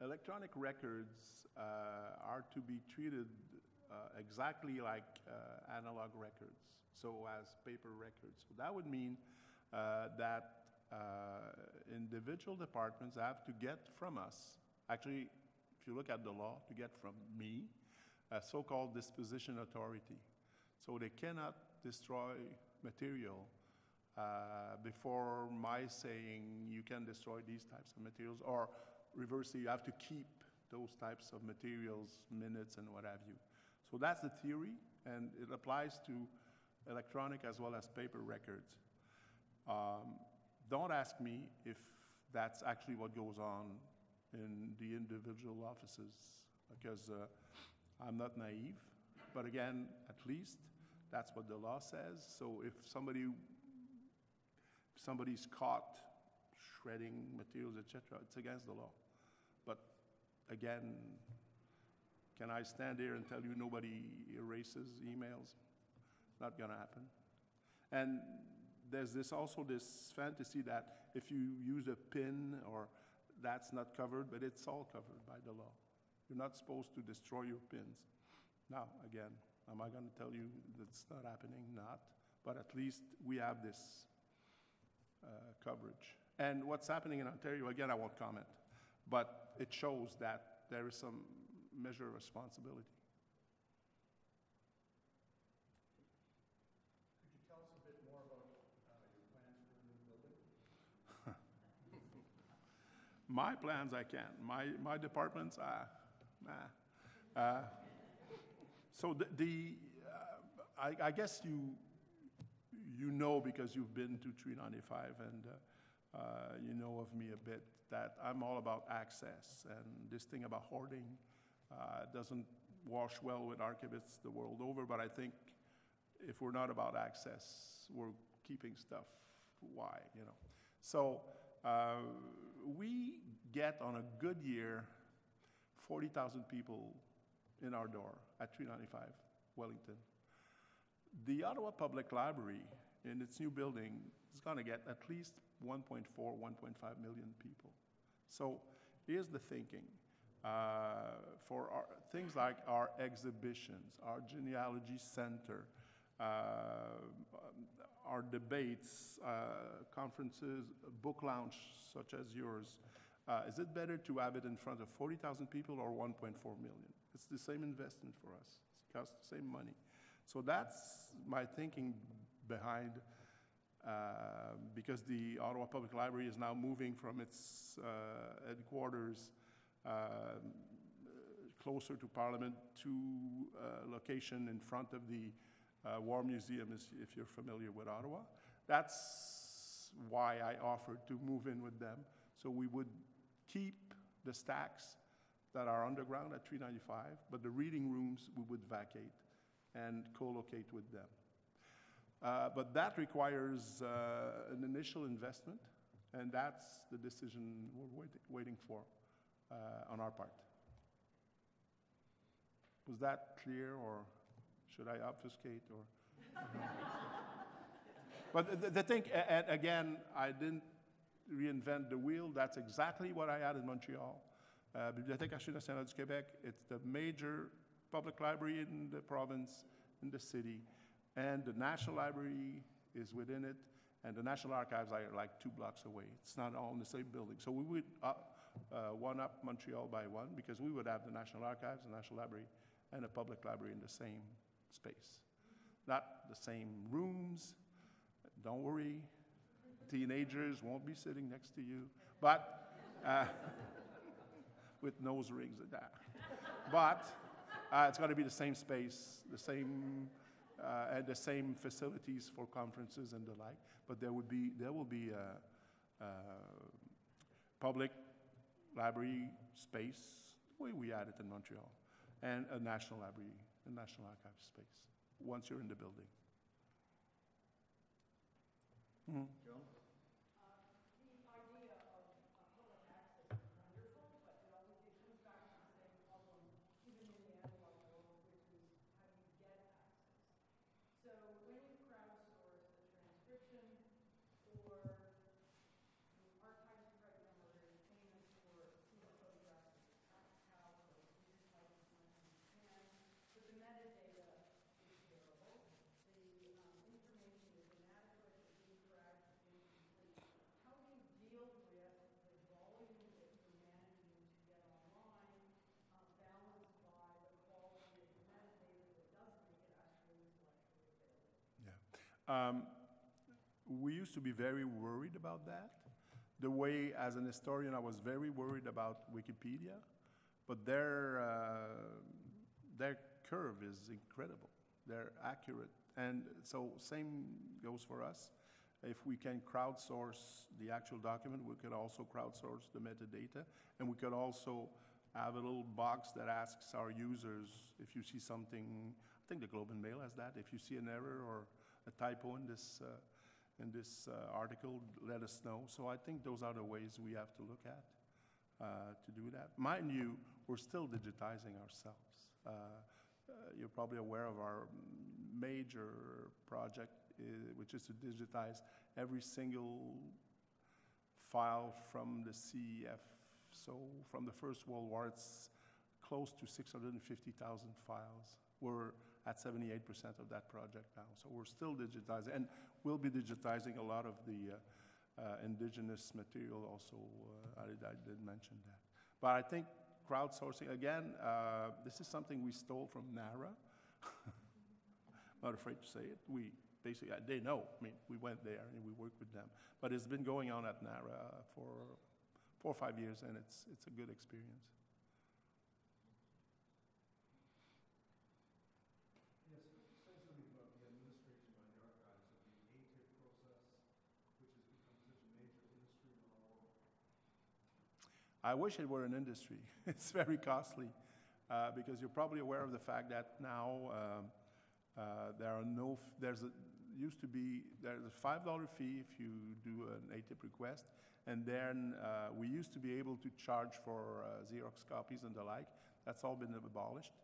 electronic records uh, are to be treated uh, exactly like uh, analog records, so as paper records. So that would mean uh, that uh, individual departments have to get from us, actually, if you look at the law, to get from me, a so-called disposition authority. So they cannot destroy material uh, before my saying you can destroy these types of materials, or reversely, you have to keep those types of materials, minutes, and what have you. So that's the theory, and it applies to electronic as well as paper records. Um, don't ask me if that's actually what goes on in the individual offices, because uh, I'm not naive. But again, at least that's what the law says. So if somebody if somebody's caught shredding materials, etc., it's against the law. But again, can I stand here and tell you nobody erases emails? Not gonna happen. And there's this also this fantasy that if you use a pin or that's not covered, but it's all covered by the law. You're not supposed to destroy your pins. Now, again, am I gonna tell you that's not happening? Not. But at least we have this uh, coverage. And what's happening in Ontario, again, I won't comment, but it shows that there is some measure of responsibility. Could you tell us a bit more about uh, your plans for the new building? My plans, I can't. My, my departments, ah, nah. Uh, So the, the uh, I, I guess you, you know because you've been to 395 and uh, uh, you know of me a bit, that I'm all about access. And this thing about hoarding uh, doesn't wash well with archivists the world over, but I think if we're not about access, we're keeping stuff, why, you know? So uh, we get on a good year 40,000 people in our door at 395 Wellington. The Ottawa Public Library, in its new building, is going to get at least 1.4, 1.5 million people. So here's the thinking. Uh, for our, things like our exhibitions, our genealogy center, uh, our debates, uh, conferences, book launch such as yours, uh, is it better to have it in front of 40,000 people or 1.4 million? It's the same investment for us. It costs the same money. So that's my thinking behind, uh, because the Ottawa Public Library is now moving from its uh, headquarters closer to Parliament to a location in front of the uh, War Museum, if you're familiar with Ottawa. That's why I offered to move in with them. So we would keep the stacks that are underground at 395, but the reading rooms we would vacate and co-locate with them. Uh, But that requires uh, an initial investment, and that's the decision we're wait- waiting for uh, on our part. Was that clear, or should I obfuscate, or? But the- the thing, and again, I didn't reinvent the wheel, that's exactly what I had in Montreal. Uh, Bibliothèque Archives nationale du Québec, it's the major public library in the province, in the city, and the National Library is within it, and the National Archives are like two blocks away. It's not all in the same building. So we would uh, uh, one up Montreal by one, because we would have the National Archives, the National Library, and a public library in the same space. Not the same rooms, don't worry, teenagers won't be sitting next to you, but uh, with nose rings and that. But uh, it's going to be the same space, the same, uh, and the same facilities for conferences and the like. But there would be, there will be a, a public library space, the way we had it in Montreal, and a national library, a national archive space, once you're in the building. Mhm. Joan? So when you crowdsource the transcription or the archives right now are very famous for seeing photographs of the tax house or digitizing as much as you can, but the metadata is terrible. The um, information is inadequate, it's incorrect, it's incomplete. How do you deal with the volume that you're managing to get online, uh, balanced by the quality of the metadata that does make it actually intellectually available? Yeah. Um, we used to be very worried about that. The way, as an historian, I was very worried about Wikipedia, but their, uh, their curve is incredible. They're accurate. And so same goes for us. If we can crowdsource the actual document, we could also crowdsource the metadata. And we could also have a little box that asks our users if you see something, I think the Globe and Mail has that, if you see an error or a typo in this, uh, in this uh, article, let us know. So I think those are the ways we have to look at uh, to do that. Mind you, we're still digitizing ourselves. Uh, uh, You're probably aware of our major project, which is to digitize every single file from the CEF. So from the First World War, it's close to 650,000 files. We're at 78% of that project now. So we're still digitizing, and we'll be digitizing a lot of the uh, uh, indigenous material also. uh, I I did mention that. But I think crowdsourcing, again, uh, this is something we stole from NARA. Not afraid to say it. We basically, uh, they know, I mean, we went there and we worked with them. But it's been going on at NARA for four or five years, and it's, it's a good experience. Yes, say something about the administration by the archives of the ATIP process, which has become such a major industry in our world. I wish it were an industry. It's very costly, uh, because you're probably aware of the fact that now um, uh, there are no, there's a, used to be, there's a five dollar fee if you do an ATIP request, and then uh, we used to be able to charge for uh, Xerox copies and the like. That's all been abolished.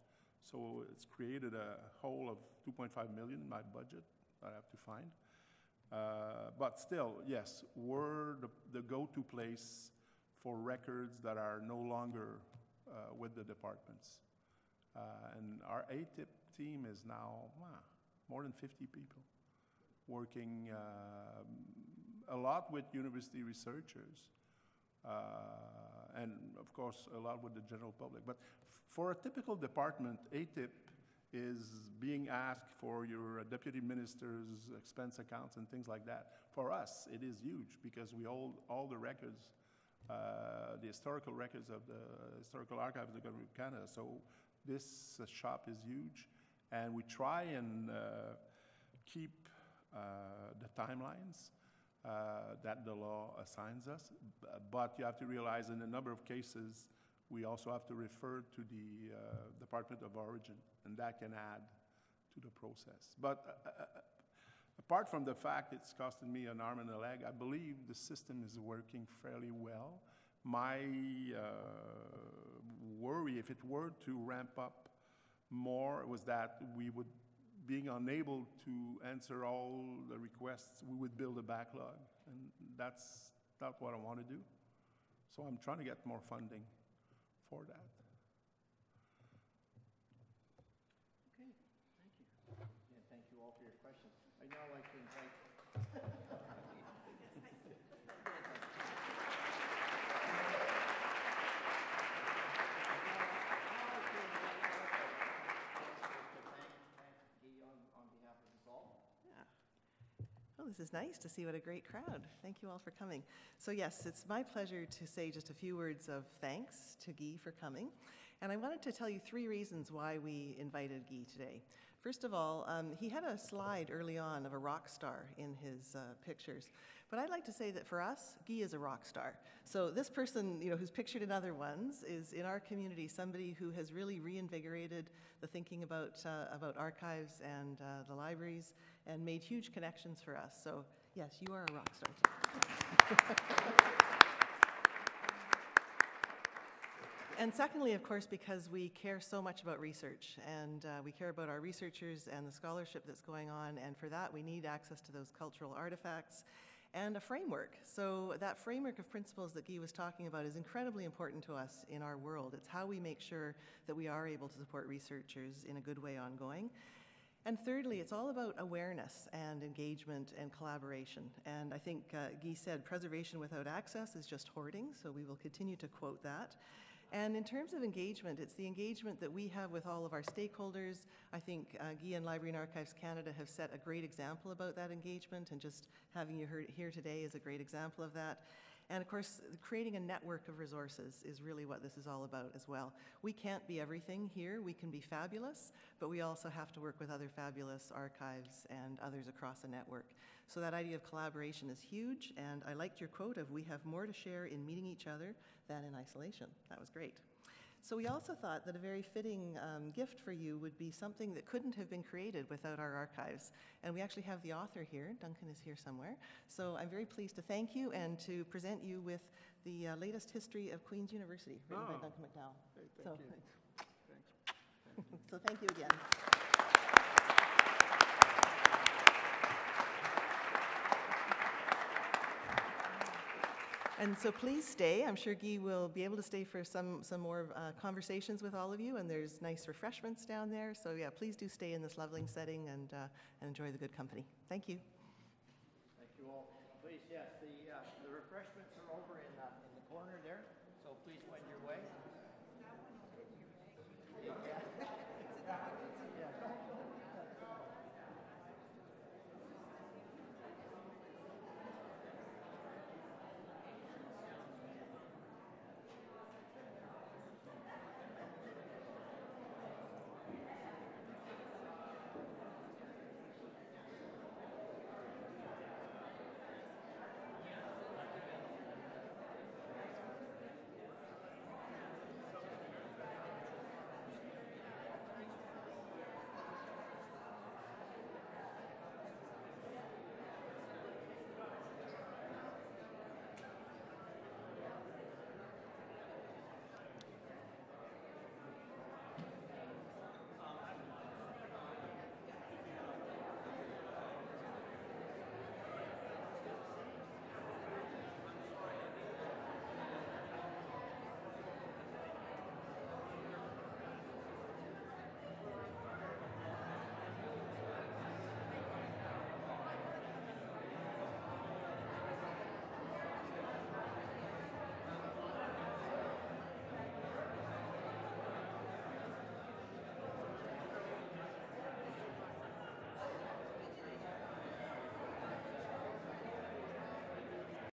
So it's created a hole of 2.5 million in my budget that I have to find. Uh, But still, yes, we're the, the go-to place for records that are no longer uh, with the departments. Uh, And our ATIP team is now, more than 50 people working um, a lot with university researchers, uh, and of course, a lot with the general public. But for a typical department, ATIP is being asked for your uh, deputy minister's expense accounts and things like that. For us, it is huge because we hold all the records, uh, the historical records of the Historical Archives of the Government of Canada. So this uh, shop is huge, and we try and uh, keep uh, the timelines uh, that the law assigns us. But you have to realize in a number of cases, we also have to refer to the uh, Department of Origin, and that can add to the process. But uh, uh, uh, apart from the fact it's costing me an arm and a leg, I believe the system is working fairly well. My uh, worry, if it were to ramp up more, was that we would, being unable to answer all the requests, we would build a backlog. And that's not what I want to do. So I'm trying to get more funding for that. Okay, thank you. And thank you all for your questions. I'd now like to invite. This is nice to see what a great crowd. Thank you all for coming. So yes, it's my pleasure to say just a few words of thanks to Guy for coming. And I wanted to tell you three reasons why we invited Guy today. First of all, um, he had a slide early on of a rock star in his uh, pictures. But I'd like to say that for us, Guy is a rock star. So this person, you know, who's pictured in other ones, is in our community somebody who has really reinvigorated the thinking about uh, about archives and uh, the libraries, and made huge connections for us. So yes, you are a rock star too. And secondly, of course, because we care so much about research and uh, we care about our researchers and the scholarship that's going on, and for that we need access to those cultural artifacts and a framework. So that framework of principles that Guy was talking about is incredibly important to us in our world. It's how we make sure that we are able to support researchers in a good way ongoing. And thirdly, it's all about awareness and engagement and collaboration. And I think uh, Guy said preservation without access is just hoarding, so we will continue to quote that. And in terms of engagement, it's the engagement that we have with all of our stakeholders. I think uh, Guy and Library and Archives Canada have set a great example about that engagement, and just having you heard here today is a great example of that. And of course, creating a network of resources is really what this is all about as well. We can't be everything here. We can be fabulous, but we also have to work with other fabulous archives and others across the network. So that idea of collaboration is huge, and I liked your quote of we have more to share in meeting each other than in isolation. That was great. So we also thought that a very fitting um, gift for you would be something that couldn't have been created without our archives. And we actually have the author here. Duncan is here somewhere. So I'm very pleased to thank you and to present you with the uh, latest history of Queen's University, written by Oh. Duncan McDowall. Hey, So, thank you. Thanks. so thank you again. And so please stay. I'm sure Guy will be able to stay for some, some more uh, conversations with all of you, and there's nice refreshments down there. So yeah, please do stay in this lovely setting and, uh, and enjoy the good company. Thank you. Thank you all. Please, yes, the, uh, the refreshments